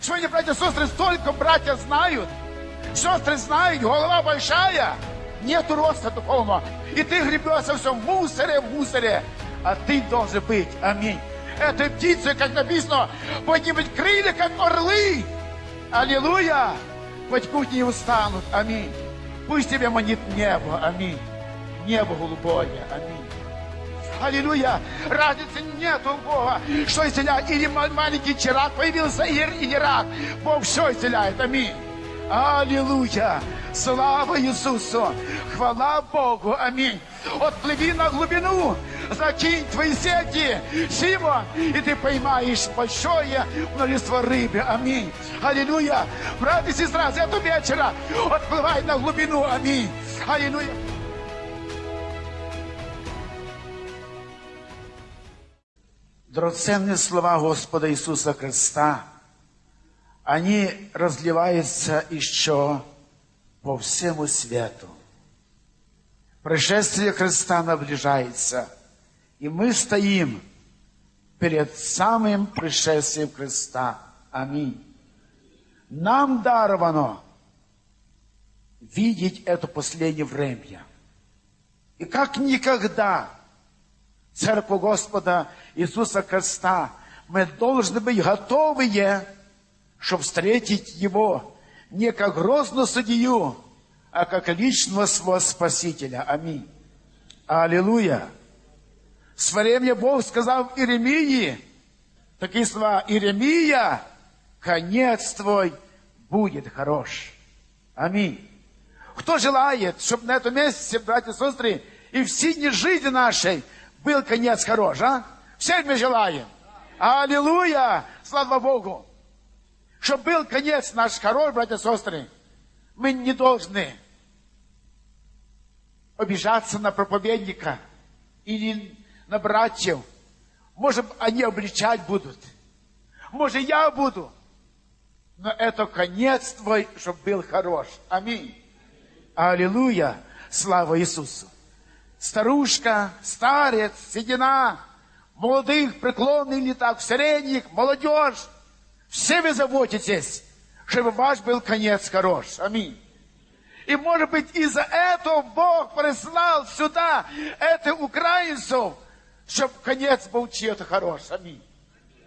Сегодня, братья и сестры, столько братья знают, сестры знают, голова большая, нету роста духовного. И ты гребешься все в мусоре, в мусоре. А ты должен быть, аминь. Этой птицы, как написано, поднимать крылья, как орлы. Аллилуйя! Хоть путь не устанут, аминь. Пусть тебе манит небо, аминь. Небо голубое, аминь. Аллилуйя! Разницы нет у Бога, что исцеляет. Или маленький чирак появился, или не рак. Бог все исцеляет, аминь. Аллилуйя! Слава Иисусу! Хвала Богу! Аминь! Отплыви на глубину, закинь твои сети, Симон, и ты поймаешь большое множество рыбы. Аминь. Аллилуйя. Брат и сестра, с этого вечера отплывай на глубину. Аминь. Аллилуйя. Драгоценные слова Господа Иисуса Христа, они разливаются еще по всему свету. Пришествие Христа наближается, и мы стоим перед самым пришествием Христа. Аминь. Нам даровано видеть это последнее время. И как никогда Церковь Господа Иисуса Христа мы должны быть готовые, чтобы встретить Его не как грозную судью, а как личного своего Спасителя. Аминь. Аллилуйя. В свое время Бог сказал Иеремии, такие слова, Иеремия, конец твой будет хорош. Аминь. Кто желает, чтобы на этом месте, братья и сестры, и в синей жизни нашей был конец хорош, а? Все мы желаем. Аллилуйя! Слава Богу! Чтобы был конец наш хорош, братья и сестры, мы не должны обижаться на проповедника или на братьев. Может, они обличать будут. Может, я буду. Но это конец твой, чтобы был хорош. Аминь. Аллилуйя. Слава Иисусу. Старушка, старец, седина, молодых, преклонных летах, средних, молодежь. Все вы заботитесь, чтобы ваш был конец хорош. Аминь. И, может быть, из-за этого Бог прислал сюда этих украинцев, чтобы конец был чьи-то хорош. Аминь.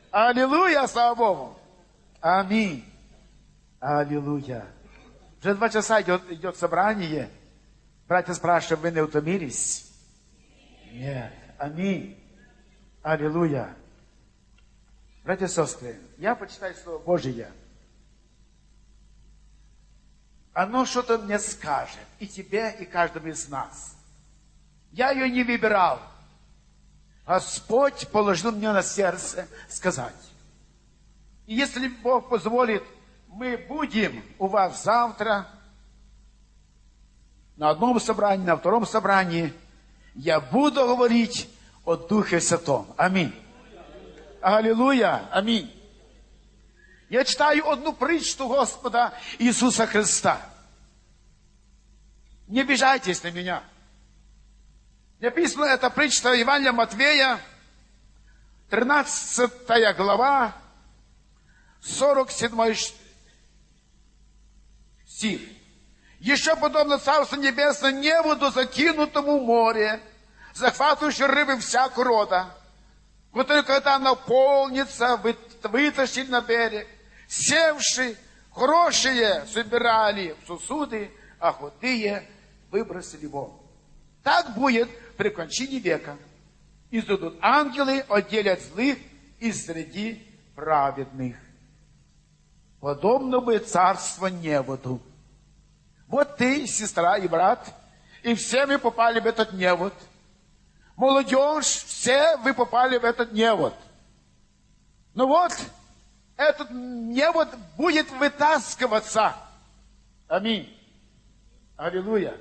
Аллилуйя, слава Богу. Аминь. Аллилуйя. Уже два часа идет, идет собрание. Братья спрашивают, вы не утомились? Нет. Аминь. Аллилуйя. Братья и сестры, я почитаю Слово Божие. Оно что-то мне скажет. И тебе, и каждому из нас. Я ее не выбирал. Господь положил мне на сердце сказать. И если Бог позволит, мы будем у вас завтра на одном собрании, на втором собрании. Я буду говорить о Духе Святом. Аминь. Аллилуйя. Аминь. Я читаю одну притчу Господа Иисуса Христа. Не обижайтесь на меня. Написано это притча Евангелия Матвея, 13 глава, 47 стих. Еще подобно Царство Небесное неводу закинутому в море, захватывающей рыбы всякого рода, который, когда наполнится, вытащили на берег, севши, хорошие собирали в сосуды, а худые выбросили вон. Так будет при кончине века. Изудут ангелы, отделят злых из среди праведных. Подобно бы царство неводу. Вот ты, сестра и брат, и все мы попали в этот невод. Молодежь, все вы попали в этот невод. Ну вот, этот невод будет вытаскиваться. Аминь. Аллилуйя.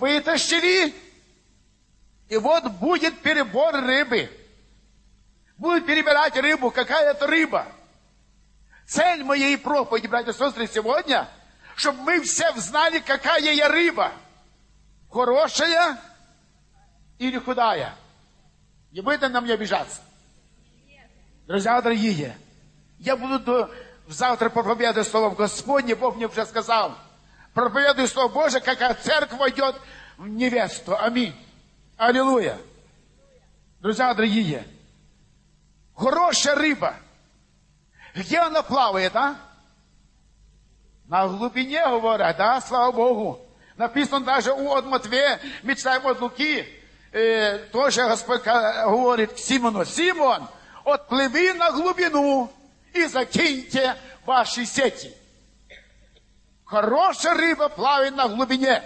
Вытащили, и вот будет перебор рыбы. Будут перебирать рыбу. Какая это рыба? Цель моей проповеди, братья и сестры, сегодня – чтобы мы все знали, какая я рыба. Хорошая или худая. Не будет на мне обижаться. Друзья дорогие, я буду завтра проповедую Слово Господне, Бог мне уже сказал. Проповедую Слово Божие, какая церковь войдет в невесту. Аминь. Аллилуйя. Друзья дорогие, хорошая рыба. Где она плавает, а? На глубине, говорят, да, слава Богу. Написано даже у от Матвея, мы читаем от Луки, э, тоже Господь говорит к Симону, Симон, отплыви на глубину и закиньте ваши сети. Хорошая рыба плавает на глубине.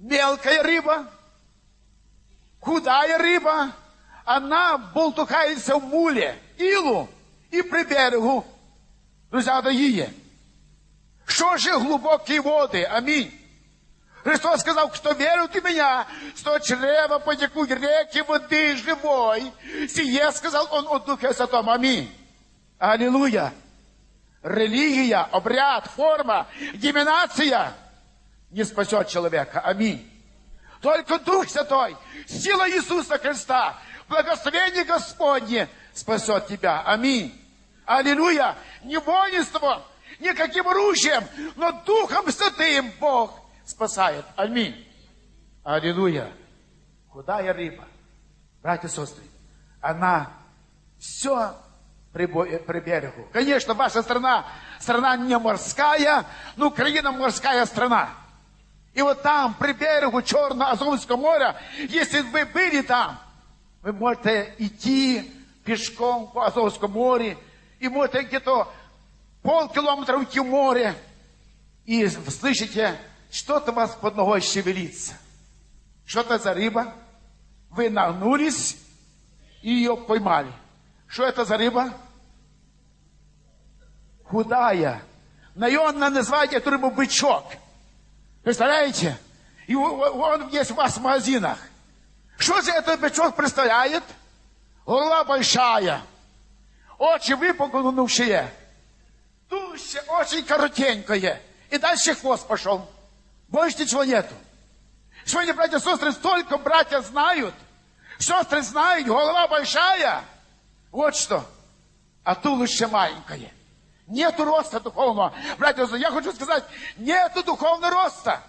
Мелкая рыба, худая рыба, она болтухается в муле, илу и при берегу. Друзья дорогие, что же глубокие воды? Аминь. Христос сказал, кто верует в меня, что чрево потекут реки воды живой. Сие сказал он о Духе Святом. Аминь. Аллилуйя. Религия, обряд, форма, диминация не спасет человека. Аминь. Только Дух Святой, сила Иисуса Христа, благословение Господне спасет тебя. Аминь. Аллилуйя. Не воинством, никаким оружием, но Духом Святым Бог спасает. Аминь. Аллилуйя. Худая рыба, братья и сестры, она все при, при берегу. Конечно, ваша страна, страна не морская, но Украина морская страна. И вот там, при берегу Черно-Азовского моря, если вы были там, вы можете идти пешком по Азовскому морю, и можете где-то полкилометра уйти в море, и слышите, что-то у вас под ногой шевелится. Что-то за рыба. Вы нагнулись и ее поймали. Что это за рыба? Худая. Наемно называйте эту рыбу бычок. Представляете? И он есть у вас в магазинах. Что же этот бычок представляет? Голова большая. Очи выпугнувшие. Туще очень коротенькое. И дальше хвост пошел. Больше ничего нету. Сегодня, братья и сестры, столько братья знают. Сестры знают, голова большая. Вот что. А туловище маленькое. Нету роста духовного. Братья и сестры, я хочу сказать, нету духовного роста.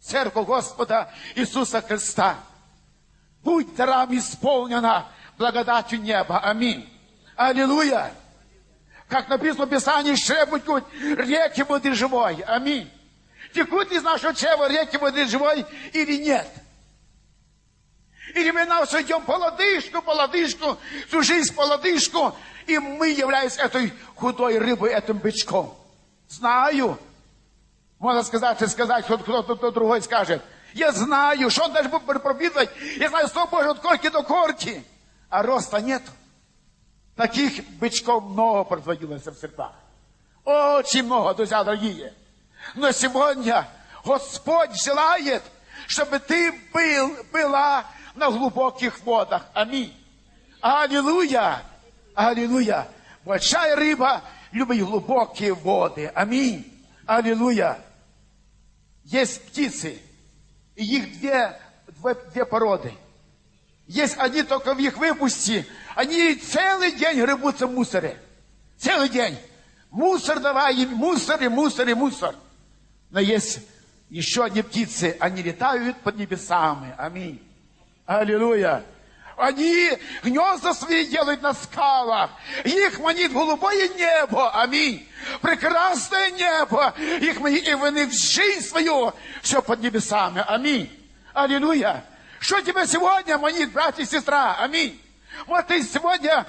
Церковь Господа Иисуса Христа. Будь дарам исполнена благодатью неба. Аминь. Аллилуйя. Как написано в Писании, шебутькут реки воды живой. Аминь. Текут из нашего чрева реки воды живой или нет? Или мы нас идем по лодыжку, по лодыжку, всю жизнь по лодыжку, и мы являемся этой худой рыбой, этим бычком. Знаю. Можно сказать, и сказать, кто-то кто другой скажет. Я знаю, что он даже будет проповедовать. Я знаю, что Божий от корки до корки. А роста нет. Таких бычков много производилось в сердцах. Очень много, друзья дорогие. Но сегодня Господь желает, чтобы ты был, была на глубоких водах. Аминь. Аллилуйя. Аллилуйя. Большая рыба любит глубокие воды. Аминь. Аллилуйя. Есть птицы. И их две, две, две породы. Есть одни только в их выпусти. Они целый день рыбутся в мусоре. Целый день. Мусор давай им, мусор и мусор и мусор. Но есть еще одни птицы, они летают под небесами. Аминь. Аллилуйя. Они гнезда свои делают на скалах. Их манит голубое небо. Аминь. Прекрасное небо. Их манит, и в жизнь свою все под небесами. Аминь. Аллилуйя. Что тебе сегодня манит, брат и сестра? Аминь. Вот ты сегодня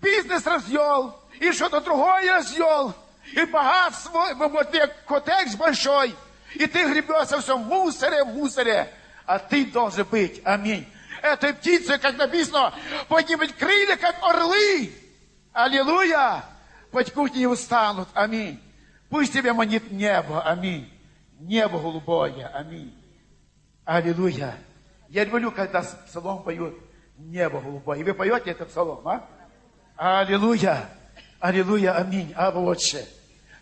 бизнес развел, и что-то другое развел и богатство, вот котекс большой, и ты гребешься все в мусоре, в мусоре, а ты должен быть, аминь. Этой птицы, как написано, поднимать крылья, как орлы. Аллилуйя! Потекут не устанут, аминь. Пусть тебе манит небо, аминь. Небо голубое, аминь. Аллилуйя. Я люблю, когда псалом поют небо голубое. И вы поете этот псалом, а? Аллилуйя. Аллилуйя, аминь. А вот что.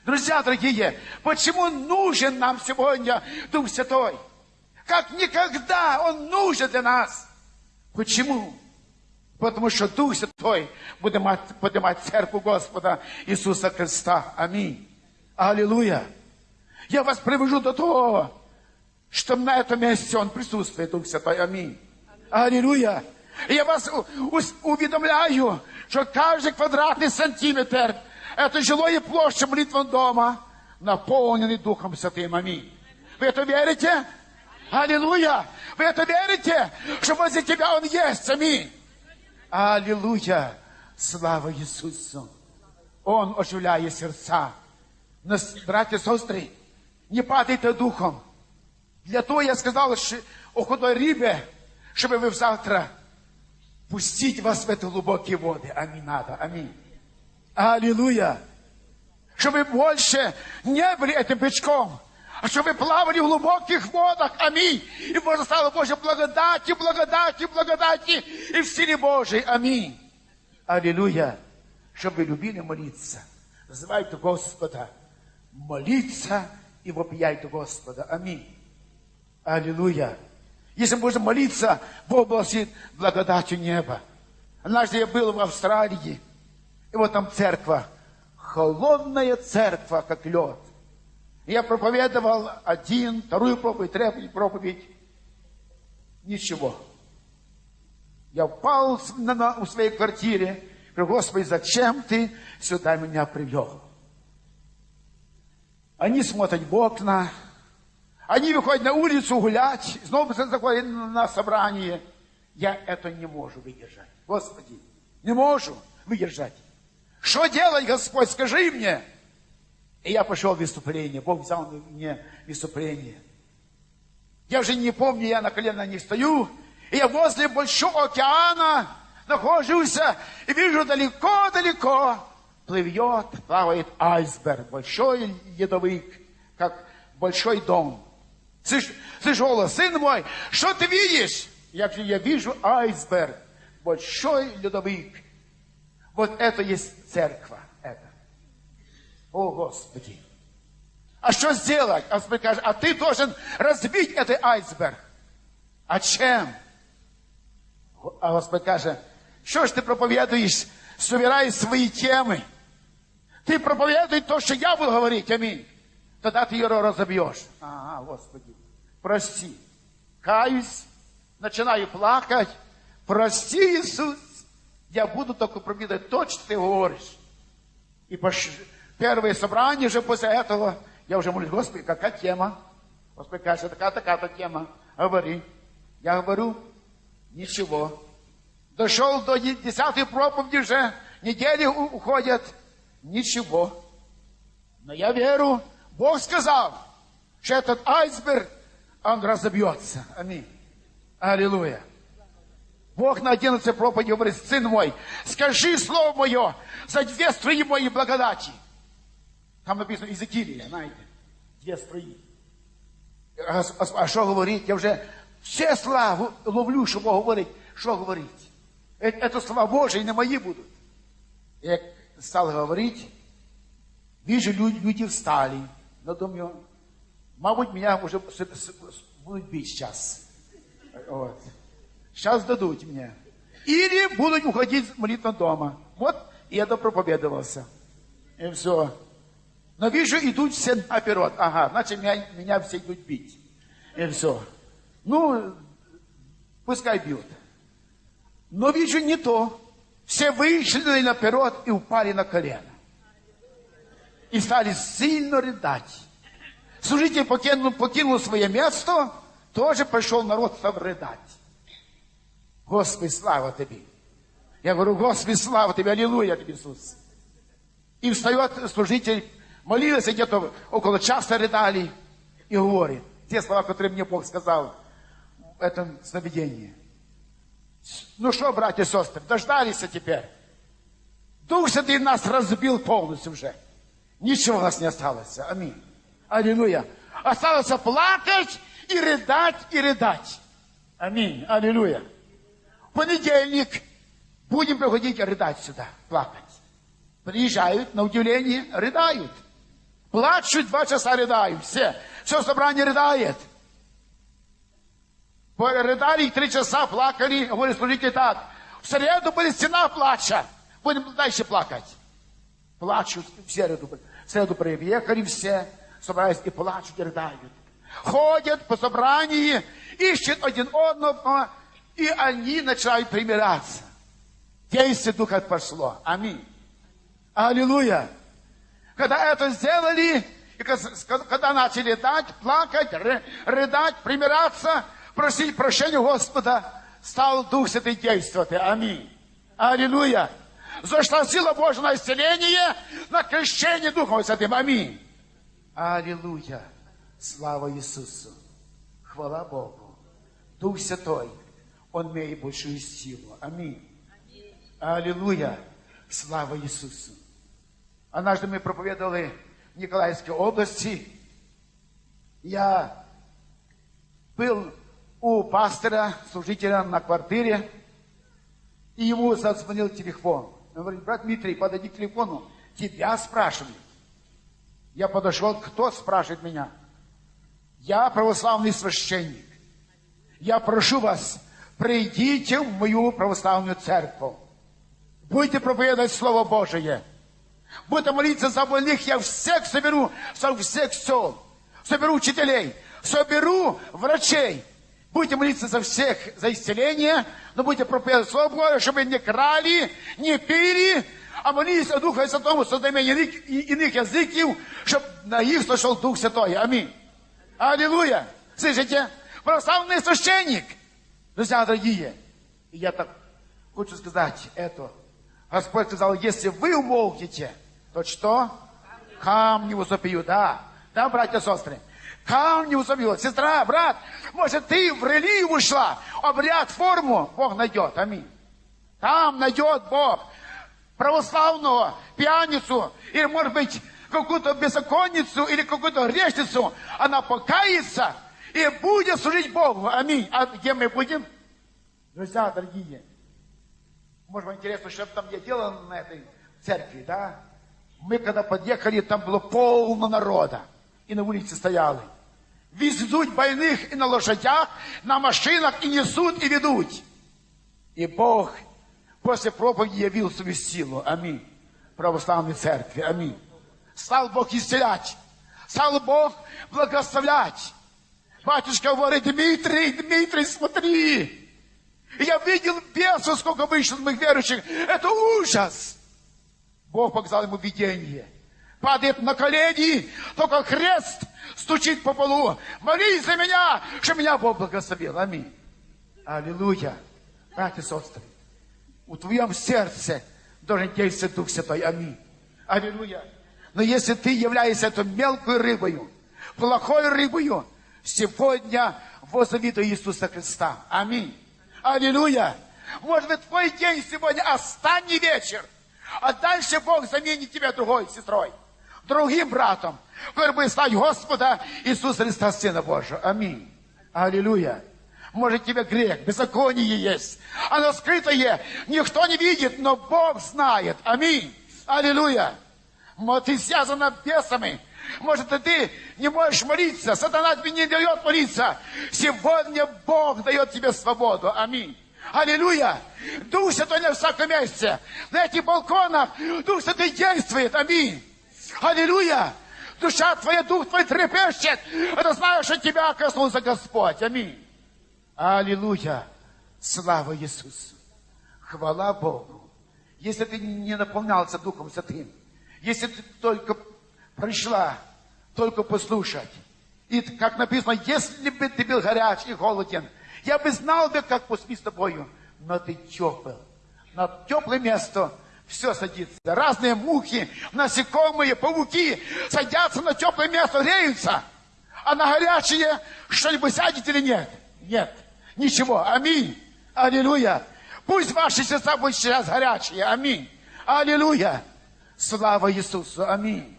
Друзья дорогие, почему нужен нам сегодня Дух Святой? Как никогда Он нужен для нас. Почему? Потому що Дух Святой буде мати, поднимати церкву Господа Ісуса Христа. Амінь. Аллилуйя. Я вас привожу до того, что на этом месте Он присутствует, Дух Святой. Аминь. Аллилуйя. Я вас уведомляю, что каждый квадратный сантиметр это жилое площадь молитвенного дома, наполненный Духом Святым. Аминь. Вы это верите? Аллилуйя. Вы это верите, что возле тебя Он есть? Аминь. Аллилуйя. Слава Иисусу. Он оживляет сердца. Нас, братья и сестры, не падайте духом. Для того я сказал що о худой рибе, чтобы вы завтра пустить вас в эти глубокие воды. Аминь надо. Аминь. Аллилуйя. Чтобы вы больше не были этим бычком, а чтобы вы плавали в глубоких водах. Аминь. И можно стало Божьей благодати, благодати, благодати и в силе Божией. Аминь. Аллилуйя. Чтобы вы любили молиться. Называйте Господа. Молиться и вопияйте Господа. Аминь. Аллилуйя. Если можно молиться, Бог благословит благодатью неба. Однажды я был в Австралии, и вот там церковь, холодная церковь, как лед. Я проповедовал один, вторую проповедь, третью проповедь. Ничего. Я упал на, на- в своей квартире, говорю, Господи, зачем ты сюда меня привел? Они смотрят в окна, они выходят на улицу гулять, снова заходят на собрание. Я это не могу выдержать. Господи, не могу выдержать. Что делать, Господь, скажи мне. И я пошел в выступление. Бог взял мне выступление. Я уже не помню, я на колено не стою. И я возле большого океана нахожусь и вижу далеко-далеко плывет, плавает айсберг, большой ледовик, как большой дом. Слышь, слышь, голос, сын мой, что ты видишь? Я, говорю, я вижу айсберг, большой ледовик. Вот это есть церковь. Это. О, Господи. А что сделать? А Господь скажет, а ты должен разбить этот айсберг. А чем? А Господь каже, що ж ти проповідуєш, собираєш свої теми? Ти проповідуй то, що я буду говорити, амінь. Тогда ты ее разобьешь. Ага, Господи, прости. Каюсь, начинаю плакать. Прости, Иисус. Я буду только проповедовать то, что ты говоришь. И пош... первое собрание же после этого, я уже молюсь, Господи, какая тема? Господи, кажется, такая-такая тема. Говори. Я говорю, ничего. Дошел до де- десятой проповеди уже, недели уходят, ничего. Но я верю, Бог сказал, что этот айсберг, он разобьется. Аминь. Аллилуйя. Бог на 11 проповеди говорит, сын мой, скажи слово мое за две струи моей благодати. Там написано Иезекиилия, знаете, две струи. А, а- а що говорить? Я вже все слова ловлю, що Бог говорить. Що говорить? Е- Це слова Божі, не мої будуть. Як став говорити, вижу, люди, люди встали. Но думаю, мабуть, меня уже будут бить сейчас. Вот. Сейчас дадут мне. Или будут уходить с молитвы дома. Вот я допроповедовался. И все. Но вижу, идут все наперед. Ага, значит, меня, меня все идут бить. И все. Ну, пускай бьют. Но вижу не то. Все вышли наперед и упали на колено. И стали сильно рыдать. Служитель покинул, покинул свое место, тоже пошел народ стал рыдать. Господи, слава Тебе. Я говорю, Господи, слава Тебе, аллилуйя Тебе, Иисус. И встает служитель, молился где-то около часа рыдали и говорит, те слова, которые мне Бог сказал в этом сновидении. Ну что, братья и сестры, дождались теперь. Дух Святый нас разбил полностью уже. Ничего у нас не осталось. Аминь. Аллилуйя. Осталось плакать и рыдать, и рыдать. Аминь. Аллилуйя. В понедельник будем приходить рыдать сюда, плакать. Приезжают, на удивление, рыдают. Плачут, два часа рыдают. Все. Все собрание рыдает. Рыдали три часа, плакали. Говорит, служите так. В среду будет стена плача. Будем дальше плакать. Плачут в среду. В среду приехали все, собрались и плачут, и рыдают. Ходят по собранию, ищут один одного, и они начинают примиряться. Действие Духа пошло. Аминь. Аллилуйя. Когда это сделали, и когда начали дать, плакать, рыдать, примиряться, просить прощения Господа, стал Дух Святый действовать. Аминь. Аллилуйя. Зашла сила Божья на исцеление, на крещение Духом Святым. Аминь. Аллилуйя. Слава Иисусу. Хвала Богу. Дух Святой, Он имеет большую силу. Аминь. Аллилуйя. Слава Иисусу. Однажды мы проповедовали в Николаевской области. Я был у пастора, служителя на квартире, и ему зазвонил телефон. Он говорит, брат Дмитрий, подойди к телефону, тебя спрашивают. Я подошел, кто спрашивает меня? Я православный священник. Я прошу вас, придите в мою православную церковь. Будете проповедовать Слово Божие. Будете молиться за больных, я всех соберу, со всех сел. Соберу учителей, соберу врачей. Будете молиться за всех, за исцеление, но будете проповедовать Слово Божие, чтобы не крали, не пили, а молились о Духе Святому, создание иных языков, чтобы на них сошел Дух Святой. Аминь. Аллилуйя. Слышите? Православный священник. Друзья дорогие, я так хочу сказать это. Господь сказал, если вы умолкнете, то что? Камни возопьют, да. Да, братья и сестры? Камни возопьют. Сестра, брат, может, ты в религию ушла, обряд, форму, Бог найдет. Аминь. Там найдет Бог православного пьяницу, или, может быть, какую-то беззаконницу, или какую-то грешницу, она покается и будет служить Богу. Аминь. А где мы будем? Друзья дорогие, может, вам интересно, что там я делал на этой церкви, да? Мы когда подъехали, там было полно народа. И на улице стояли. Везут больных и на лошадях, на машинах, и несут, и ведут. И Бог после проповеди явил свою силу. Аминь. Православной церкви. Аминь. Стал Бог исцелять. Стал Бог благословлять. Батюшка говорит, Дмитрий, Дмитрий, смотри. Я видел бесов, сколько вышло моих верующих. Это ужас. Бог показал ему видение. Падает на колени, только крест стучит по полу. Молись за меня, что меня Бог благословил. Аминь. Аллилуйя. Братья и сестры, у твоем сердце должен действовать Дух Святой. Аминь. Аллилуйя. Но если ты являешься этой мелкой рыбою, плохой рыбою, сегодня возови Иисуса Христа. Аминь. Аллилуйя. Может быть, твой день сегодня останний вечер, а дальше Бог заменит тебя другой сестрой, другим братом, который будет славить Господа Иисуса Христа, Сына Божьего. Аминь. Аллилуйя. Может, тебе грех, беззаконие есть. Оно скрытое, никто не видит, но Бог знает. Аминь. Аллилуйя. Может, ты связана бесами. Может, ты не можешь молиться. Сатана тебе не дает молиться. Сегодня Бог дает тебе свободу. Аминь. Аллилуйя! Дух Святой на всяком месте. На этих балконах Дух Святой действует. Аминь. Аллилуйя! Душа твоя, дух твой трепещет. Это знаешь, что тебя коснулся Господь. Аминь. Аллилуйя! Слава Иисусу! Хвала Богу! Если ты не наполнялся Духом Святым, если ты только пришла, только послушать, и как написано, если бы ты был горяч и голоден, я бы знал бы, как поспить с тобою, но ты тепл. На теплое место все садится. Разные мухи, насекомые, пауки садятся на теплое место, греются. А на горячее что-нибудь сядет или нет? Нет. Ничего. Аминь. Аллилуйя. Пусть ваши сердца будут сейчас горячие. Аминь. Аллилуйя. Слава Иисусу. Аминь.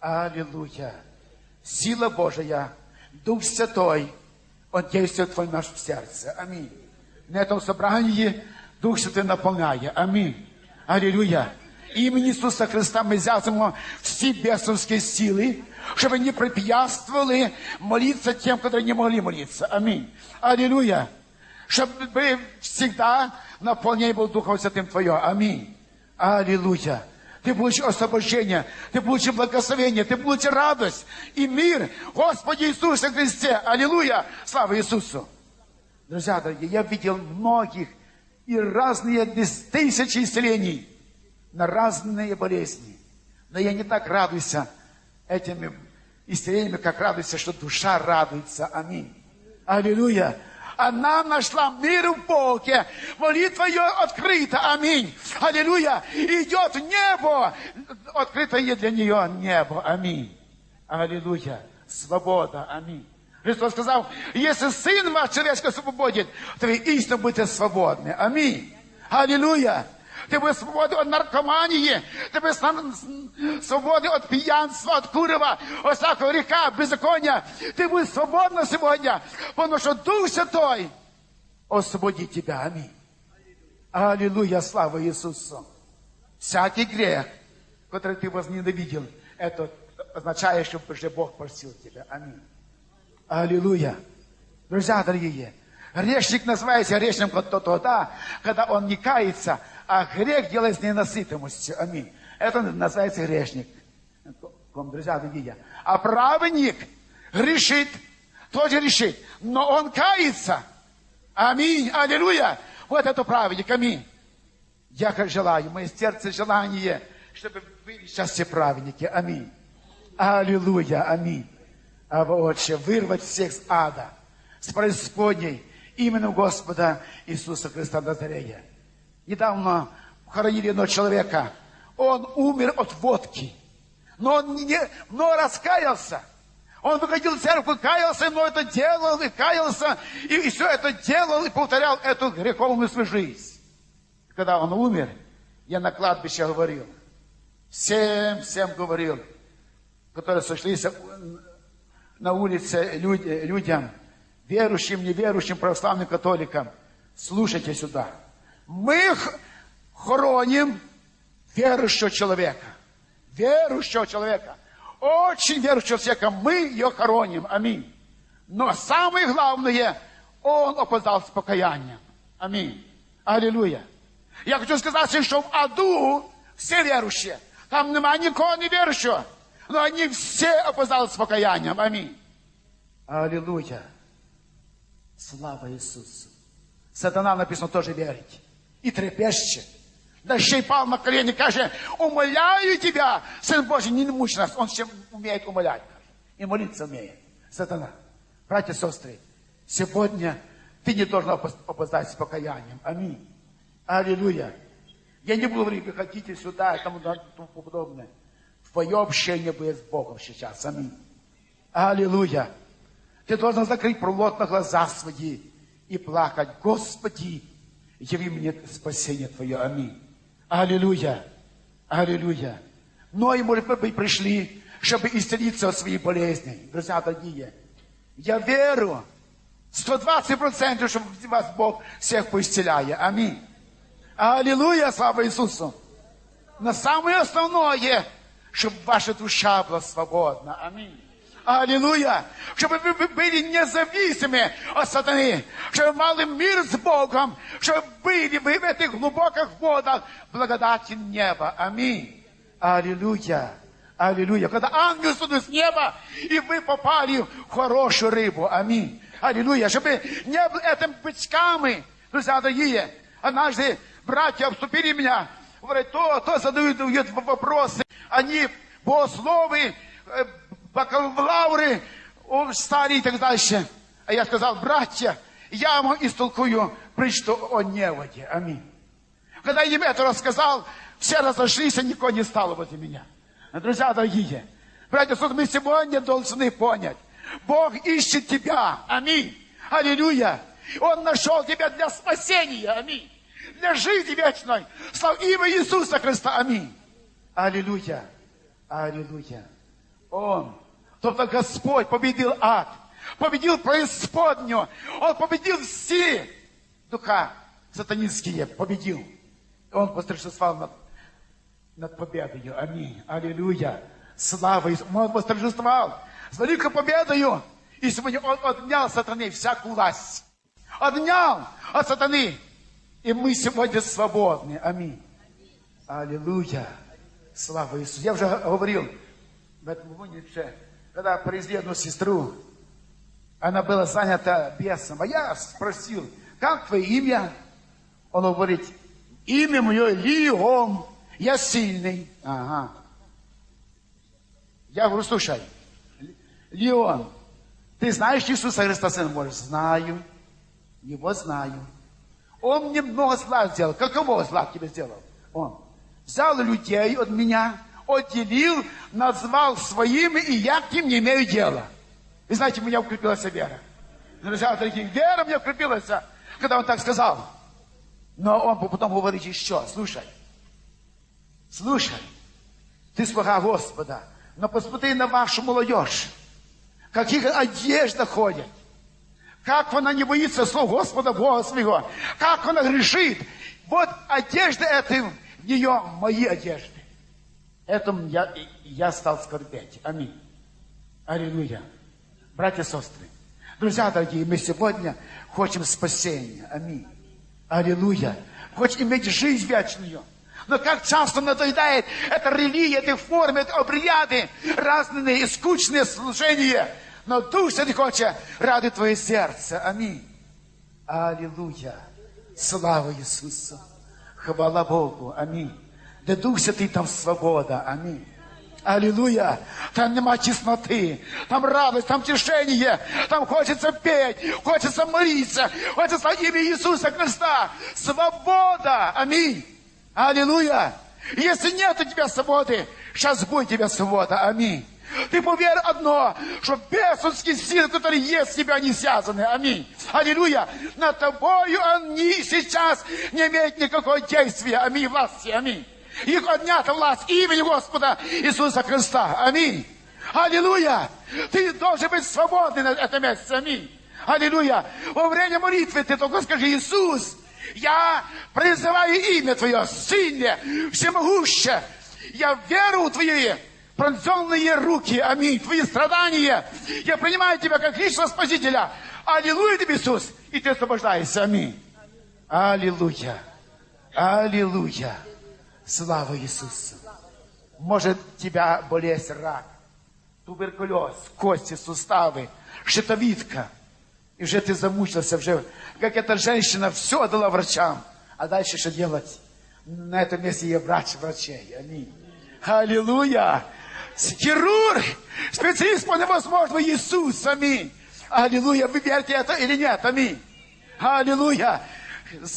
Аллилуйя. Сила Божия, Дух Святой, Он действует в твоем нашем сердце. Аминь. На этом собрании Дух Святой наполняет. Аминь. Аллилуйя. Имени Иисуса Христа мы взяли все бесовские силы, чтобы не препятствовали молиться тем, которые не могли молиться. Аминь. Аллилуйя. Чтобы всегда наполнение было Духом Святым Твое. Аминь. Аллилуйя. Ты получишь освобождение, ты получишь благословение, ты получишь радость и мир. Господи Иисусе Христе. Аллилуйя. Слава Иисусу. Друзья дорогие, я видел многих и разные тысячи исцелений на разные болезни. Но я не так радуюсь этими исцелениями, как радуюсь, что душа радуется. Аминь. Аллилуйя. Она нашла мир в Боге. Молитва ее открыта. Аминь. Аллилуйя. Идет небо. Открытое для нее небо. Аминь. Аллилуйя. Свобода. Аминь. Христос сказал, если Сын ваш человеческий освободит, то вы истинно будете свободны. Аминь. Аллилуйя. От наркомании, ты будешь свободен от пьянства, от курева, от всякого греха, беззакония. Ты будешь свободна сегодня, потому что Дух Святой освободит тебя. Аминь. Аллилуйя, слава Иисусу. Всякий грех, который ты возненавидел, это означает, что уже Бог простил тебя. Аминь. Аллилуйя. Друзья дорогие, грешник называется грешником тогда, когда он не кается, а грех делает с ненасытимостью. Аминь. Это называется грешник. Друзья дорогие. А праведник грешит, тоже грешит, но он кается. Аминь. Аллилуйя. Вот это праведник. Аминь. Я как желаю, мое сердце желание, чтобы были сейчас все праведники. Аминь. Аллилуйя. Аминь. А Отче, вырвать всех с ада, с преисподней, именно Господа Иисуса Христа Назарея. Недавно хоронили одного человека. Он умер от водки. Но он не, но раскаялся. Он выходил в церковь, каялся, но это делал, и каялся, и, и все это делал, и повторял эту греховную свою жизнь. Когда он умер, я на кладбище говорил, всем, всем говорил, которые сошлись на улице люд, людям, верующим, неверующим, православным католикам, слушайте сюда – мы хороним верующего человека. Верующего человека. Очень верующего человека. Мы ее хороним. Аминь. Но самое главное, он опоздал с покаянием. Аминь. Аллилуйя. Я хочу сказать, что в аду все верующие. Там нема никого не верующего. Но они все опоздали с покаянием. Аминь. Аллилуйя. Слава Иисусу. Сатана написано тоже верить и трепещет. Да й пал на колени, каже, умоляю тебя, Сын Божий, не мучь нас. Он ще умеет умолять. И молиться умеет. Сатана. Братья и сестры, сегодня ты не должен опоздать с покаянием. Аминь. Аллилуйя. Я не буду говорить, вы хотите сюда и тому, тому подобное. Твое общение будет с Богом сейчас. Аминь. Аллилуйя. Ты должен закрыть плотно глаза свои и плакать. Господи, яви мне спасение Твое. Аминь. Аллилуйя. Аллилуйя. Многие, может быть, пришли, чтобы исцелиться от своих болезней. Друзья дорогие, я верю, 120%, что вас Бог всех поисцеляет. Аминь. Аллилуйя, слава Иисусу. Но самое основное, чтобы ваша душа была свободна. Аминь. Аллилуйя. Чтобы вы были независимы от сатаны. Чтобы мали мир с Богом. Чтобы были вы в этих глубоких водах благодати неба. Аминь. Аллилуйя. Аллилуйя. Когда ангел студит с неба, и вы попали в хорошую рыбу. Аминь. Аллилуйя. Чтобы не было этим бычками, друзья дорогие. Однажды братья обступили меня. Говорят, то, то задают вопросы. Они богословы, бакалавры, старые и так дальше. А я сказал, братья, я вам истолкую притчу о неводе. Аминь. Когда я им это рассказал, все разошлись, и никого не стало возле меня. Друзья дорогие, братья, что мы сегодня должны понять. Бог ищет тебя. Аминь. Аллилуйя. Он нашел тебя для спасения. Аминь. Для жизни вечной. Слава имя Иисуса Христа. Аминь. Аллилуйя. Аллилуйя. Он Тобто Господь победил ад, победил преисподнюю, Он победил все духа сатанинские, победил. Он восторжествовал над, над победою. Аминь. Аллилуйя. Слава Иисусу. Он восторжествовал с великой победою. И сегодня Он отнял сатаны всякую власть. Отнял от сатаны И мы сегодня свободны. Аминь. Аллилуйя. Слава Иисусу. Я уже говорил в этом вунице, когда привезли одну сестру, она была занята бесом. А я спросил, как твое имя? Он говорит, имя мое Лион, я сильный. Ага. Я говорю, слушай, Леон, ты знаешь Иисуса Христа, Сын Божий? Знаю. Его знаю. Он мне много зла сделал. Какого зла тебе сделал? Он взял людей от меня, отделил, назвал своими, и я к ним не имею дела. И знаете, у меня укрепилась вера. Друзья, дорогие, вера мне укрепилась, когда он так сказал. Но он потом говорит еще, слушай, слушай, ты слуга Господа, но посмотри на вашу молодежь, каких одежда ходят, как она не боится слов Господа Бога своего, как она грешит. Вот одежда это в нее мои одежды. Этому я, я стал скорбеть. Аминь. Аллилуйя. Братья и сестры, друзья дорогие, мы сегодня хотим спасения. Аминь. Аллилуйя. Хочешь иметь жизнь вечную. Но как часто надоедает эта религия, эти формы, эти обряды, разные и скучные служения. Но Дух Святый хочет ради твое сердце. Аминь. Аллилуйя. Слава Иисусу. Хвала Богу. Аминь. Да Дух Святый там свобода. Аминь. Аллилуйя. Там нема тесноты, там радость, там тишение, там хочется петь, хочется молиться, хочется имя Иисуса Христа. Свобода. Аминь. Аллилуйя. Если нет у тебя свободы, сейчас будет у тебя свобода. Аминь. Ты поверь одно, что бесовские силы, которые есть в тебе, они связаны. Аминь. Аллилуйя. Над тобою они сейчас не имеют никакого действия. Аминь. Власти. Аминь. Их отнята власть имени Господа Иисуса Христа. Аминь. Аллилуйя. Ты должен быть свободный на этом месте. Аминь. Аллилуйя. Во время молитвы ты только скажи, Иисус, я призываю имя Твое, сильное, всемогущее. Я веру в Твои пронзенные руки, аминь, Твои страдания. Я принимаю Тебя как личного Спасителя. Аллилуйя Тебе, Иисус. И Ты освобождаешься, аминь. Аллилуйя. Аллилуйя. Слава Иисусу. Может тебя болезнь рак, туберкулез, кости, суставы, щитовидка. И уже ты замучился, уже, как эта женщина, все отдала врачам. А дальше что делать? На этом месте я врач врачей. Аминь. Аллилуйя. Хирург, специалист по невозможному Иисус. Аминь. Аллилуйя. Вы верите это или нет? Аминь. Аллилуйя.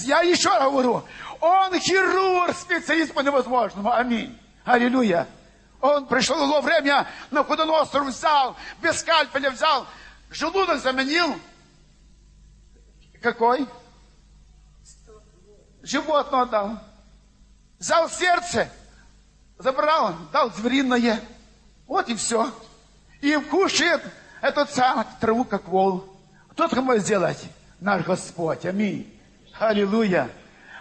Я еще раз говорю, он хирург, специалист по невозможному. Аминь. Аллилуйя. Он пришел в время, на Худоносор взял, без скальпеля взял, желудок заменил. Какой? Животное дал. Взял сердце, забрал, дал звериное. Вот и все. И кушает эту самую траву, как вол. Кто это может сделать? Наш Господь. Аминь. Аллилуйя.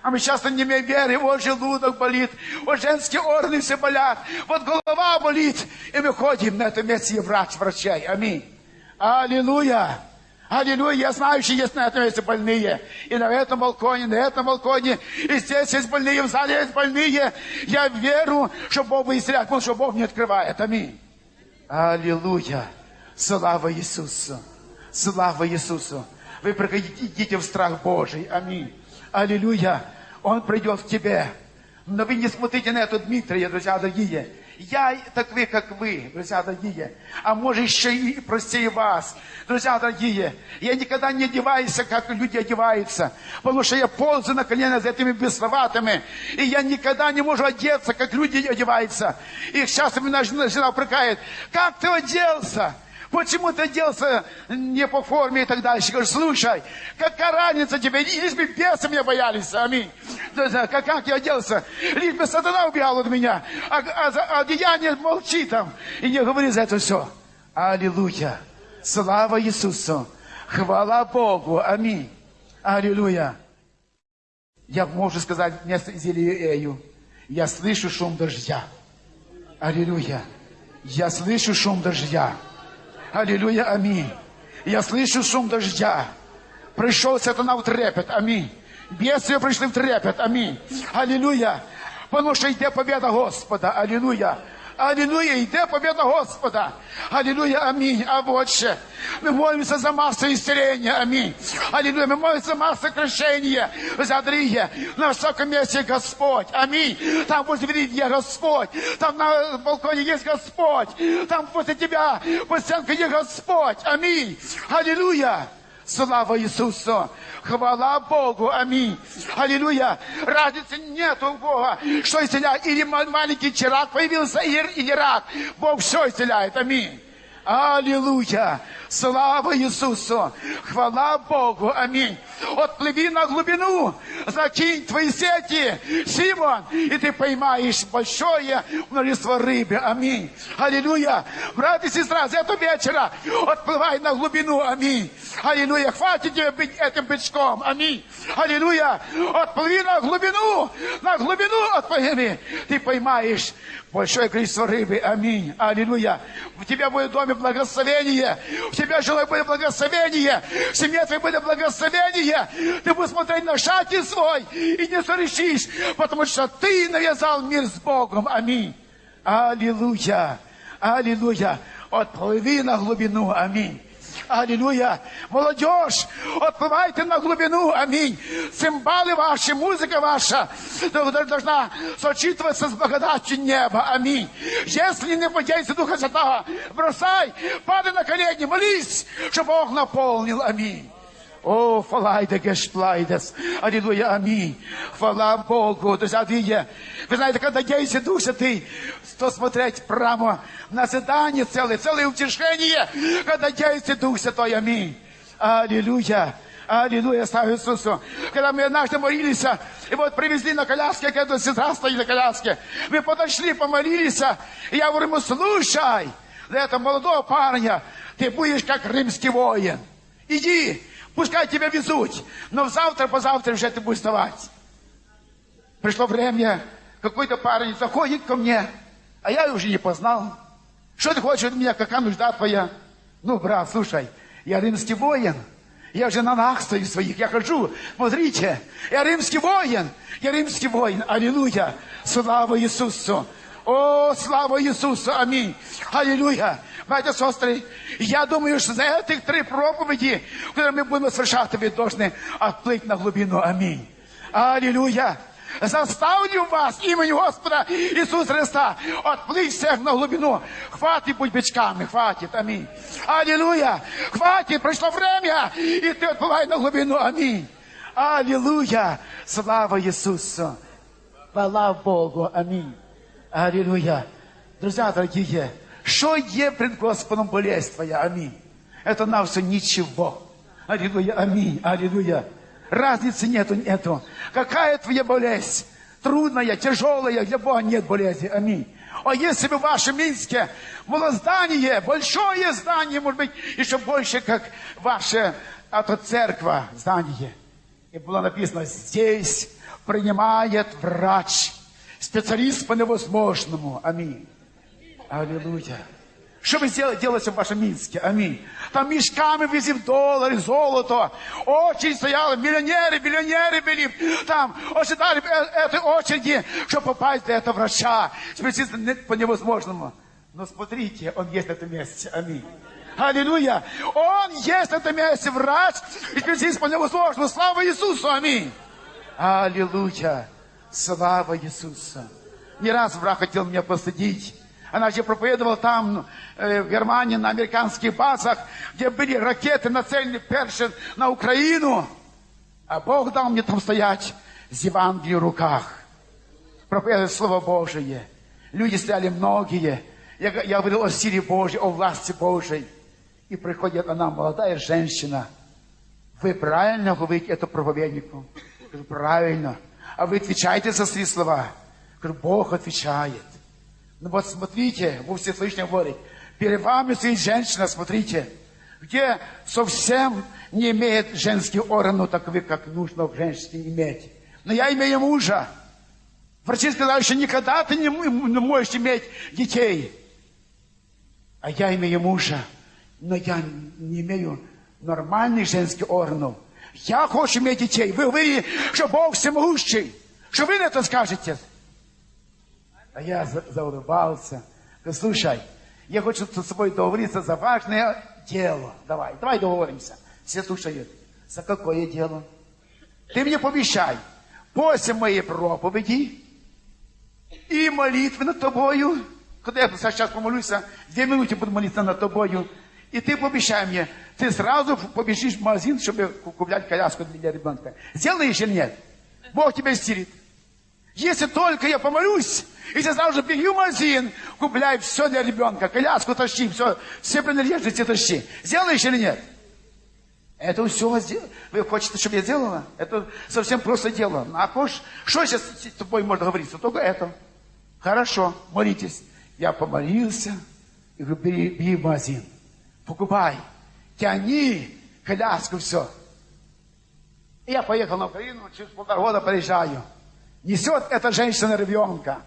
А мы часто не имеем веры, вот желудок болит, вот женские органы все болят, вот голова болит. И мы ходим на этом месте, и врач врачей. Аминь. Аллилуйя. Аллилуйя, я знаю, что есть на этом месте больные. И на этом балконе, на этом балконе. И здесь есть больные, в зале есть больные. Я верю, что Бог бы исцеляет, потому что Бог не открывает. Аминь. Аллилуйя. Слава Иисусу. Слава Иисусу. Вы приходите в страх Божий. Аминь. Аллилуйя. Он придет к тебе. Но вы не смотрите на эту Дмитрия, друзья дорогие. Я такой, как вы, друзья дорогие. А может еще и простее вас. Друзья дорогие, я никогда не одеваюсь, как люди одеваются. Потому что я ползаю на колено за этими бесноватыми. И я никогда не могу одеться, как люди одеваются. И сейчас меня жена упрекает. Как ты оделся? Почему ты оделся не по форме и так дальше? Говорю, слушай, какая разница тебе? Лишь бы бесы меня боялись, аминь. Как, как я оделся? Лишь бы сатана убегал от меня. А, а, а деяние молчи там и не говори за это все. Аллилуйя. Слава Иисусу. Хвала Богу. Аминь. Аллилуйя. Я могу сказать вместо Зелиею. Я слышу шум дождя. Аллилуйя. Я слышу шум дождя. Аллилуйя, аминь. Я слышу шум дождя. Пришел сатана в трепет, аминь. Бедствия пришли в трепет. Аминь. Аллилуйя. Потому что йде победа Господа. Аллилуйя. Аллилуйя, йде победа Господа. Аллилуйя, аминь. А вот ще. Мы молимся за массу исцеления. Аминь. Аллилуйя. Мы молимся за массу крещения. Задрие. На высоком месте Господь. Аминь. Там возле двери Господь. Там на балконе есть Господь. Там после тебя по стенке есть Господь. Аминь. Аллилуйя. Слава Иисусу! Хвала Богу! Аминь! Аллилуйя! Разницы нет у Бога, что исцеляет. Или маленький чирак появился, или рак. Бог все исцеляет. Аминь! Аллилуйя! Слава Иисусу! Хвала Богу! Аминь! Отплыви на глубину, закинь твои сети, Симон, и ты поймаешь большое множество рыбы. Аминь. Аллилуйя. Брат и сестра, с этого вечера отплывай на глубину. Аминь. Аллилуйя. Хватит тебе быть этим бычком. Аминь. Аллилуйя. Отплыви на глубину. На глубину отплыви. Ты поймаешь большое количество рыбы. Аминь. Аллилуйя. В тебя будет в доме благословение. В тебя жилое будет благословение. В семье твоей будет благословение. Ты будешь смотреть на шаги свой и не сорешишь, потому что ты навязал мир с Богом. Аминь. Аллилуйя. Аллилуйя. Отплыви на глубину. Аминь. Аллилуйя. Молодежь, отплывайте на глубину. Аминь. Цимбалы ваши, музыка ваша должна сочетываться с благодатью неба. Аминь. Если не подействует Духа Святого, бросай, падай на колени, молись, чтобы Бог наполнил. Аминь. О, фалайда гешплайдес. Аллилуйя, аминь. Хвала Богу. Друзья, видите, вы знаете, когда действие Дух Святый, то смотреть прямо на задание целое, целое утешение, когда действие Дух Святой, аминь. Аллилуйя. Аллилуйя, слава Иисусу. Когда мы однажды молились, и вот привезли на коляске, когда сестра стоит на коляске, мы подошли, помолились, и я говорю ему, слушай, для этого молодого парня, ты будешь как римский воин. Иди, Пускай тебя везут, но завтра, позавтра уже ты будешь вставать. Пришло время, какой-то парень заходит ко мне, а я уже не познал. Что ты хочешь от меня, какая нужда твоя? Ну, брат, слушай, я римский воин. Я уже на ногах стою своих, я хожу. Смотрите, я римский воин. Я римский воин. Аллилуйя. Слава Иисусу. О, слава Иисусу. Аминь. Аллилуйя. Братья и сестры, я думаю, что за этих три проповеди, которые мы будем совершать, вы должны отплыть на глубину. Аминь. Аллилуйя. Заставлю вас именем Господа Иисуса Христа отплыть всех на глубину. Хватит быть бичками, хватит, аминь. Аллилуйя. Хватит, пришло время, и ты отплывай на глубину, аминь. Аллилуйя. Слава Иисусу. Хвала Богу, аминь. Аллилуйя. Друзья дорогие, что є пред Господом болезнь твоя? Аминь. Это на все ничего. Аллилуйя, аминь, аллилуйя. Разницы нету, нету. Какая твоя болезнь? Трудная, тяжелая, для Бога нет болезни. Аминь. А если бы в вашем Минске было здание, большое здание, может быть, еще больше, как ваша это церковь, здание. И было написано, здесь принимает врач, специалист по невозможному. Аминь. Аллилуйя. Что вы делаете в вашем Минске? Аминь. Там мешками везли доллары, золото. Очередь стояла, миллионеры, миллионеры были. Там ожидали э, этой очереди, чтобы попасть до этого врача. Специалист по невозможному. Но смотрите, он есть на этом месте. Аминь. Аллилуйя. Он есть на этом месте, врач и специалист по невозможному. Слава Иисусу. Аминь. Аллилуйя. Слава Иисусу. Не раз враг хотел меня посадить. Она же проповедовала там, э, в Германии, на американских базах, где были ракеты нацелены перши на Украину. А Бог дал мне там стоять с Евангелием в руках. Проповедовать Слово Божие. Люди стояли многие. Я, я говорил о силе Божьей, о власти Божьей. И приходит она, молодая женщина. Вы правильно говорите это проповеднику? Говорю, правильно. А вы отвечаете за свои слова? Говорю, Бог отвечает. Ну вот смотрите, Бог Всевышний говорит, перед вами стоит женщина, смотрите, где совсем не имеет женский орган, таковы, как нужно в женщине иметь. Но я имею мужа. Врачи сказали, что никогда ты не, можешь иметь детей. А я имею мужа, но я не имею нормальных женских органов. Я хочу иметь детей. Вы говорили, что Бог всемогущий. Что вы на это скажете? А я за- заулыбался. Говорю, слушай, я хочу с тобой договориться за важное дело. Давай, давай договоримся. Все слушают. За какое дело? Ты мне пообещай, после моей проповеди и молитвы над тобою, когда я сейчас помолюсь, две минуты буду молиться над тобою, и ты пообещай мне, ты сразу побежишь в магазин, чтобы куплять коляску для ребенка. Сделаешь или нет? Бог тебя стирит. Если только я помолюсь, и ты сразу же беги в магазин, купляй все для ребенка, коляску тащи, все, все принадлежности тащи. Сделаешь или нет? Это все Вы хотите, чтобы я сделала? Это совсем просто дело. А хочешь, что сейчас с тобой можно говорить? Только это. Хорошо, молитесь. Я помолился. И говорю, бери, бери в магазин. Покупай. Тяни коляску, все. И я поехал на Украину, через полтора года приезжаю. Несет эта женщина ребенка.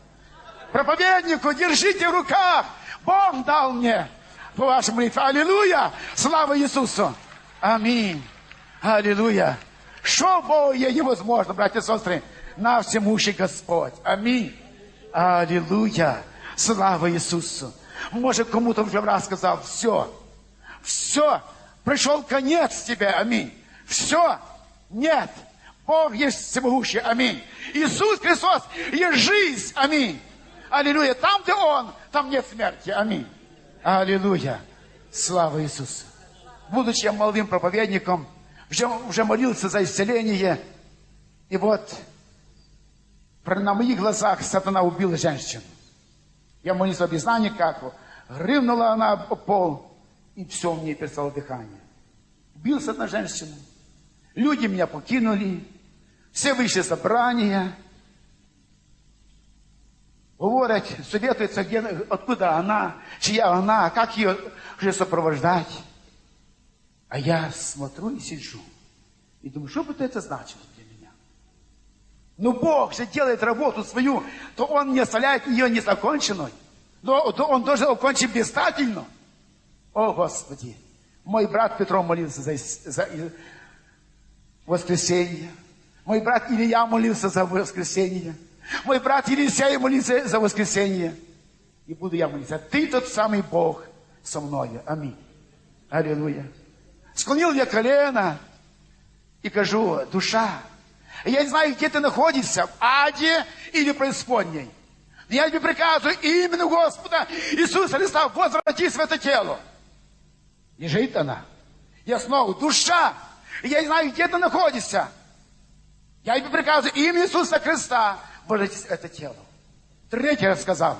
Проповеднику, держите в руках. Бог дал мне по вашей молитве. Аллилуйя! Слава Иисусу! Аминь. Аллилуйя. Что Богу невозможно, братья и сестры? На всемущий Господь. Аминь. Аллилуйя. Слава Иисусу. Может, кому-то уже раз сказал, все, все, пришел конец тебе, аминь. Все, нет, Бог есть всемогущий, аминь. Иисус Христос есть жизнь, аминь. Аллилуйя. Там, где Он, там нет смерти, аминь. Аллилуйя. Слава Иисусу будучи молодым проповедником, уже, уже молился за исцеление. И вот на моих глазах сатана убил женщину. Я молился без знания как. Рывнула она об пол, и все, у меня перестало дыхание. Убился на женщину. Люди меня покинули. Все вышли собрания. Говорят, советуются, где, откуда она, чья она, как ее уже сопровождать. А я смотрю и сижу. И думаю, что бы это значило для меня? Ну, Бог же делает работу свою, то Он не оставляет ее незаконченной. Но Он должен окончить блистательно. О, Господи! Мой брат Петро молился за, за воскресенье. Мой брат Илья молился за воскресенье. Мой брат Елисей молился за воскресенье. И буду я молиться. Ты тот самый Бог со мною. Аминь. Аллилуйя. Склонил я колено и кажу, душа, я не знаю, где ты находишься, в аде или преисподней. Я тебе приказываю именно Господа Иисуса Христа возвратись в это тело. Лежит она. Я снова, душа, я не знаю, где ты находишься. Я тебе приказываю имя Иисуса Христа в это тело. Третий раз сказал.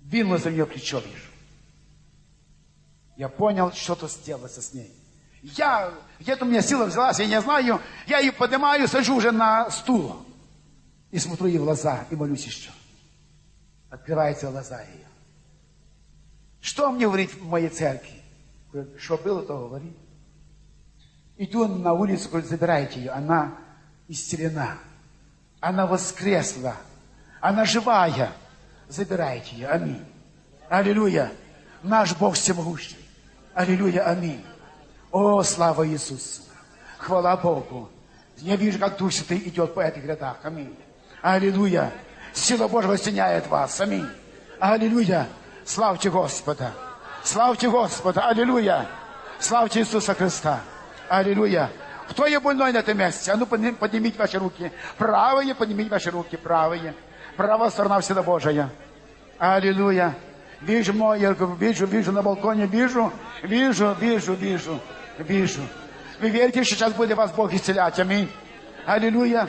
Вину за нее плечо вижу. Я понял, что-то сделалось с ней. Я, где-то у меня сила взялась, я не знаю, я ее поднимаю, сажу уже на стул. И смотрю ей в глаза, и молюсь еще. Открываются глаза ее. Что мне говорить в моей церкви? Что было, то говори. Иду на улицу, говорю, забирайте ее. Она исцелена. Она воскресла. Она живая. Забирайте ее. Аминь. Аллилуйя. Наш Бог всемогущий. Аллилуйя, аминь. О, слава Иисусу. Хвала Богу. Я вижу, как Дух Святый идет по этих рядах. Аминь. Аллилуйя. Сила Божья восеняет вас. Аминь. Аллилуйя. Славьте Господа. Славьте Господа. Аллилуйя. Славьте Иисуса Христа. Аллилуйя. Кто я больной на этом месте? А ну поднимите ваши руки. Правые, поднимите ваши руки. Правые. Правая сторона всегда Божия. Аллилуйя. Вижу мой, я вижу, вижу на балконе, вижу, вижу, вижу, вижу, вижу. Вы верите, что сейчас будет вас Бог исцелять? Аминь. Аллилуйя.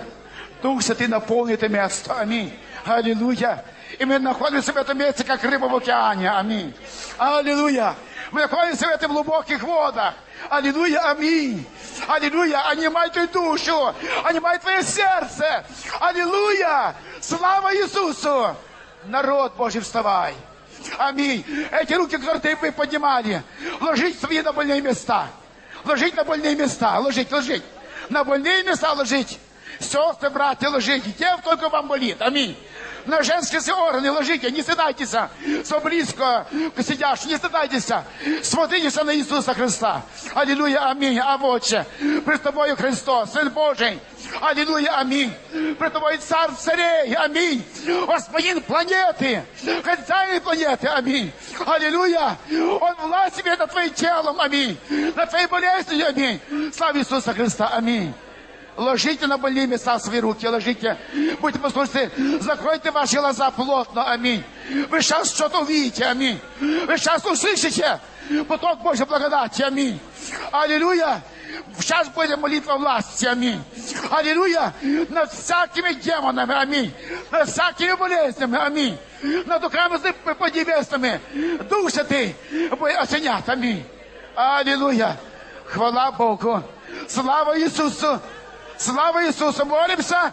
Дух Святый наполнит это место. Аминь. Аллилуйя. И мы находимся в этом месте, как рыба в океане. Аминь. Аллилуйя. Мы находимся в этих глубоких водах. Аллилуйя, аминь. Аллилуйя, анимай твою душу, анимай твое сердце. Аллилуйя. Слава Иисусу. Народ Божий, вставай. Аминь. Эти руки, которые вы поднимали, ложить свои на больные места. Ложить на больные места. Ложить, ложить. На больные места ложить. Сестры, братья, ложите. Где только вам болит. Аминь. На женские органы ложите, не стыдайтесь, со близко к сидящим, не стыдайтесь, смотрите на Иисуса Христа. Аллилуйя, аминь. А вот же, пред тобою Христос, Сын Божий. Аллилуйя, аминь. Пред тобой царь царей, аминь. Господин планеты, хозяин планеты, аминь. Аллилуйя. Он власть себе над твоим телом, аминь. Над твоей болезнью, аминь. Слава Иисуса Христа, аминь. Ложите на больные места свои руки, ложите. Будьте послушны, закройте ваши глаза плотно, аминь. Вы сейчас что-то увидите, аминь. Вы сейчас услышите поток Божьей благодати, аминь. Аллилуйя. Сейчас будет молитва власти, аминь. Аллилуйя. Над всякими демонами, аминь. Над всякими болезнями, аминь. Над духами поднебесными. Дух Святый будет осенять, аминь. Аллилуйя. Хвала Богу. Слава Иисусу. Слава Иисусу! Молимся!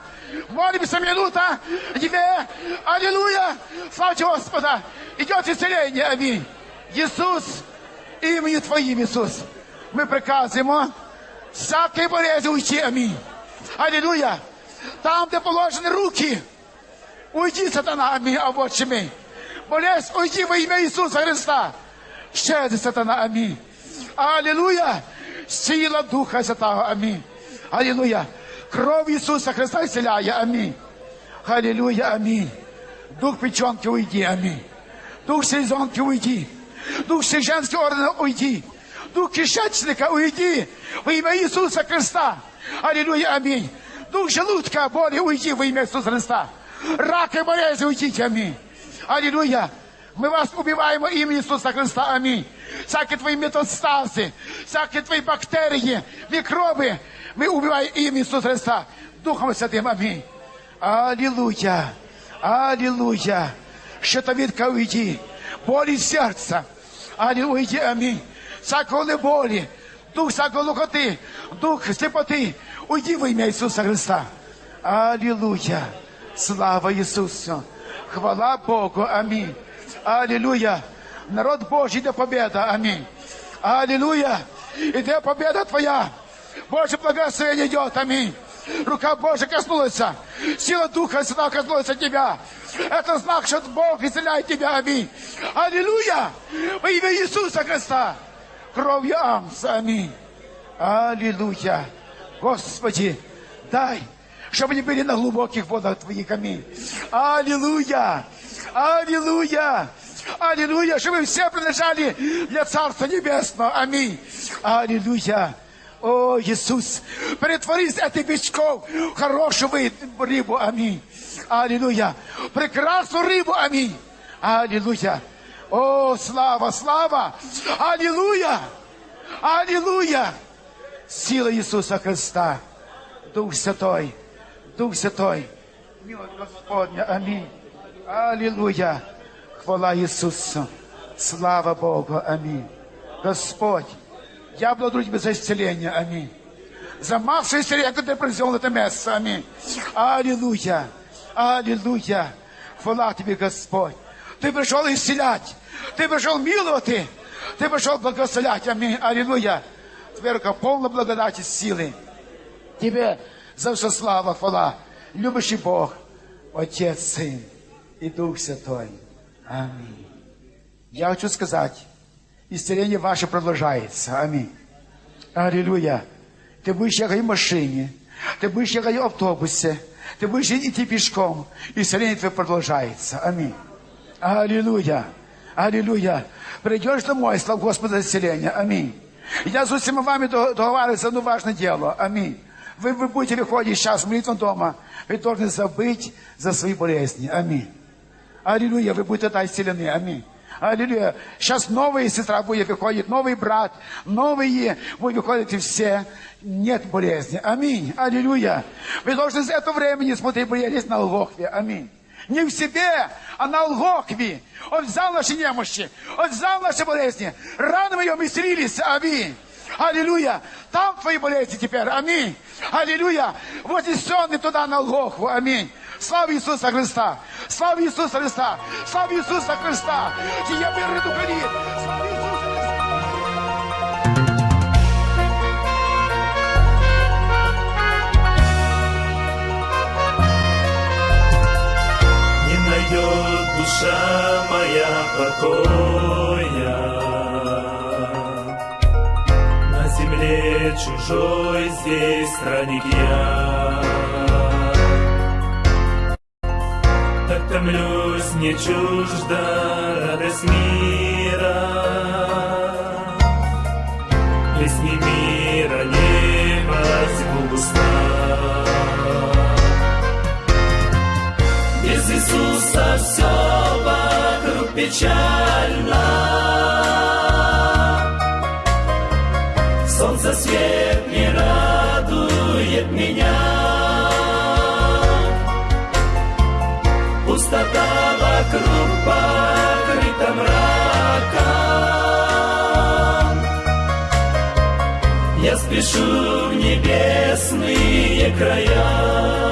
Молимся минута! Две! Аллилуйя! Славьте Господа! Идет исцеление! Аминь! Иисус! Имени Твоим, Иисус! Мы приказываем всякой болезни уйти! Аминь! Аллилуйя! Там, где положены руки, уйди, сатана! Аминь! А вот чеми! Болезнь, уйди во имя Иисуса Христа! Щедрый сатана! Аминь! Аллилуйя! Сила Духа Святого! Аминь! Аллилуйя. Кровь Иисуса Христа исцеляя. Аминь. Аллилуйя. Аминь. Дух печенки уйди. Аминь. Дух селезенки уйди. Дух женский ордена уйди. Дух кишечника уйди. Во имя Иисуса Христа. Аллилуйя. Аминь. Дух желудка боли уйди во имя Иисуса Христа. Рак и болезнь уйдите. Аминь. Аллилуйя. Мы вас убиваем во имя Иисуса Христа. Аминь. Всякие твои метастазы, всякие твои бактерии, микробы, мы убиваем имя Иисуса Христа. Духом Святым. Аминь. Аллилуйя. Аллилуйя. Щитовидка уйди. Боли сердца. Аллилуйя. Аминь. Всякой боли. Дух всякой лукоты. Дух слепоты. Уйди во имя Иисуса Христа. Аллилуйя. Слава Иисусу. Хвала Богу. Аминь. Аллилуйя. Народ Божий, да победа. Аминь. Аллилуйя. И да победа Твоя. Божье благословение идет. Аминь. Рука Божья коснулась. Сила Духа Святого коснулась тебя. Это знак, что Бог исцеляет тебя. Аминь. Аллилуйя. Во имя Иисуса Христа. Кровью Амса. Аминь. Аллилуйя. Господи, дай, чтобы не были на глубоких водах Твоих. Аминь. Аллилуйя. Аллилуйя. Аллилуйя, чтобы все принадлежали для Царства Небесного. Аминь. Аллилуйя. О, Иисус, притворись этой бичков в хорошую рыбу. Аминь. Аллилуйя. Прекрасную рыбу. Аминь. Аллилуйя. О, слава, слава. Аллилуйя. Аллилуйя. Сила Иисуса Христа. Дух Святой. Дух Святой. Милость Господня. Аминь. Аллилуйя. Хвала Иисусу. Слава Богу. Аминь. Господь, я благодарю Тебя за исцеление. Аминь. За массу исцеления, которое Ты произвел это место. Аминь. Аллилуйя. Аллилуйя. Хвала Тебе, Господь. Ты пришел исцелять. Ты пришел миловать. Ты пришел благословлять. Аминь. Аллилуйя. Тебе рука полна благодати, силы. Тебе за все слава, хвала. Любящий Бог, Отец, Сын и Дух Святой. Аминь. Я хочу сказать, исцеление ваше продолжается. Аминь. Аллилуйя. Ты будешь ехать в машине, ты будешь ехать в автобусе, ты будешь идти пешком. Исцеление твое продолжается. Аминь. Аллилуйя. Аллилуйя. Придешь домой, слава Господа исцеления. Аминь. Я с усими вами договариваюсь одно важное дело. Аминь. Вы, вы будете выходить сейчас в молитву дома, вы должны забыть за свои болезни. Аминь. Аллилуйя, вы будете тогда исцелены. Аминь. Аллилуйя. Сейчас новая сестра будет выходить, новый брат, новые будут выходить и все. Нет болезни. Аминь. Аллилуйя. Вы должны за это время не смотреть болезнь на Лгохве. Аминь. Не в себе, а на Лгохве. Он взял наши немощи, Он взял наши болезни. Рано мы ее исцелились. Аминь. Аллилуйя. Там твои болезни теперь. Аминь. Аллилуйя. Сонный туда на Лгохву. Аминь. Слава Иисуса Христа! Слава Иисуса Христа! Слава Иисуса Христа! Тия мир духовит! Слава Иисуса! Не душа моя покоя. На земле чужой здесь странник я. Томлюсь, не чужда радость мира. Песни мира не возьму. Без Иисуса все вокруг печально. Солнце свет не радует меня. Вокруг покрыта мраком. Я спешу в небесные края.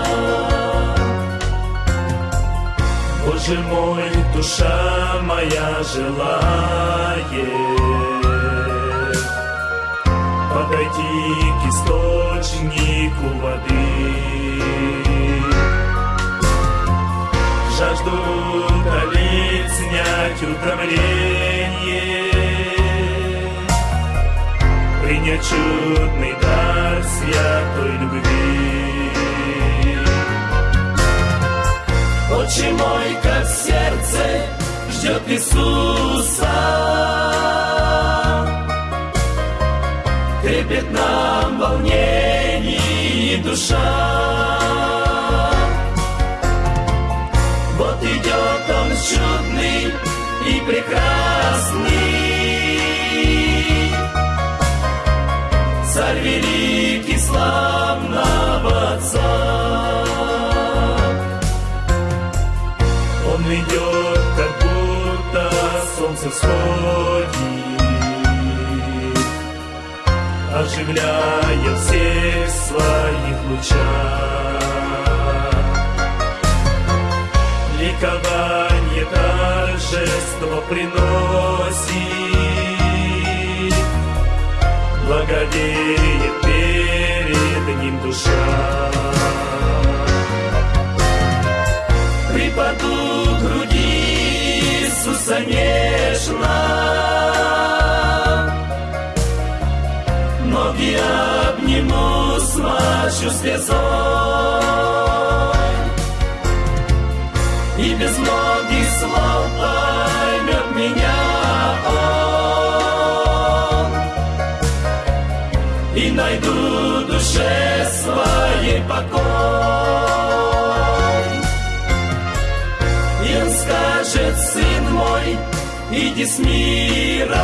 Боже мой, душа моя желает Подойти к источнику воды Жажду утолить, снять утомление Принять чудный дар святой любви Отче мой, как сердце ждет Иисуса. Трепет нам волнений душа. Чудный и прекрасный. Царь великий славного Отца. Он идет, как будто солнце всходит, оживляя всех своих лучах. Ликование торжество приносит, благовеет перед ним душа. припаду к груди Иисуса нежно. Ноги обниму, смачу слезой. Без многих слов поймет меня Он. И найду душе своей покой. И он скажет, сын мой, иди с миром.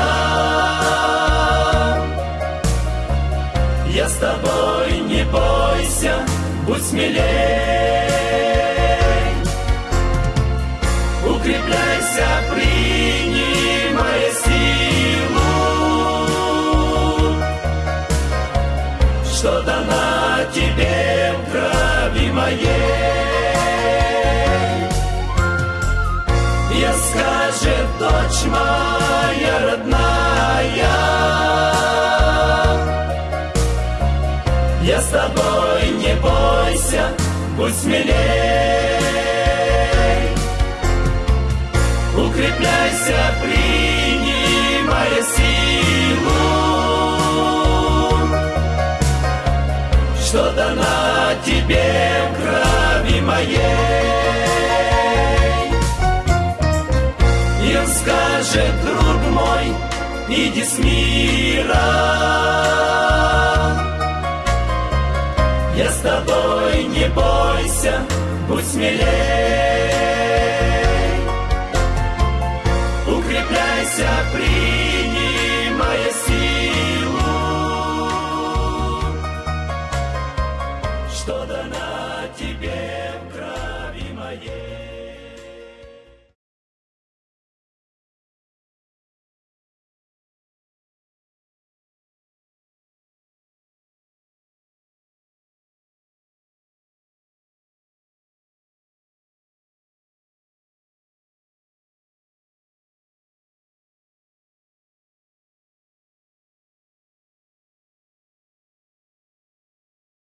Я с тобой, не бойся, будь смелей. Укрепляйся, принимая силу, что дана тебе в крови моей. Я скажет, дочь моя родная, я с тобой, не бойся, будь смелей. Тебе крови моей. И он скажет, друг мой, иди с миром. Я с тобой, не бойся, будь смелей.